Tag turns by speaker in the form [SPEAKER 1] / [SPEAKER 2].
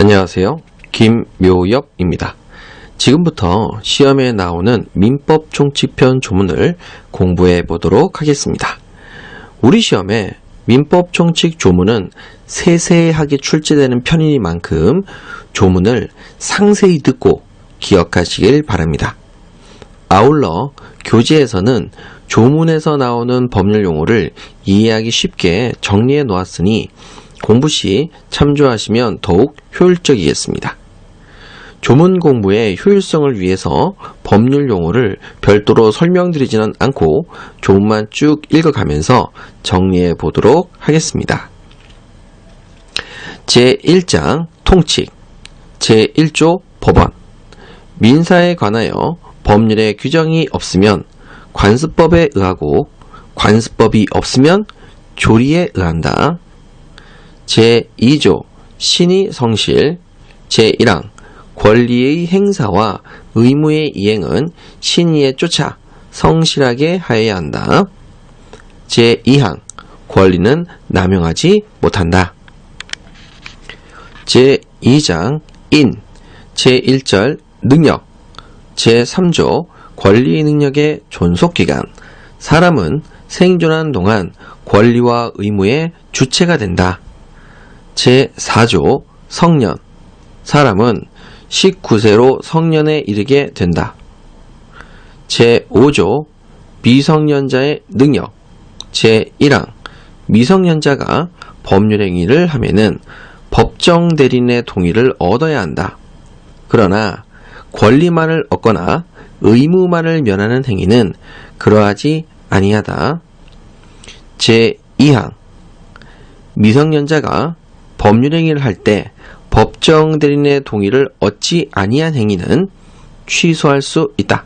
[SPEAKER 1] 안녕하세요. 김묘엽입니다. 지금부터 시험에 나오는 민법 총칙편 조문을 공부해 보도록 하겠습니다. 우리 시험에 민법 총칙 조문은 세세하게 출제되는 편이니만큼 조문을 상세히 듣고 기억하시길 바랍니다. 아울러 교재에서는 조문에서 나오는 법률 용어를 이해하기 쉽게 정리해 놓았으니 공부 시 참조하시면 더욱 효율적이겠습니다. 조문 공부의 효율성을 위해서 법률 용어를 별도로 설명드리지는 않고 조문만 쭉 읽어가면서 정리해 보도록 하겠습니다. 제1장 통칙 제1조 법원 민사에 관하여 법률의 규정이 없으면 관습법에 의하고 관습법이 없으면 조리에 의한다. 제2조 신의 성실 제1항 권리의 행사와 의무의 이행은 신의에 쫓아 성실하게 하여야 한다. 제2항 권리는 남용하지 못한다. 제2장 인 제1절 능력 제3조 권리 능력의 존속기간 사람은 생존한 동안 권리와 의무의 주체가 된다. 제4조 성년 사람은 19세로 성년에 이르게 된다. 제5조 미성년자의 능력 제1항 미성년자가 법률행위를 하면은 법정 대리인의 동의를 얻어야 한다. 그러나 권리만을 얻거나 의무만을 면하는 행위는 그러하지 아니하다. 제2항 미성년자가 법률행위를 할 때 법정 대리인의 동의를 얻지 아니한 행위는 취소할 수 있다.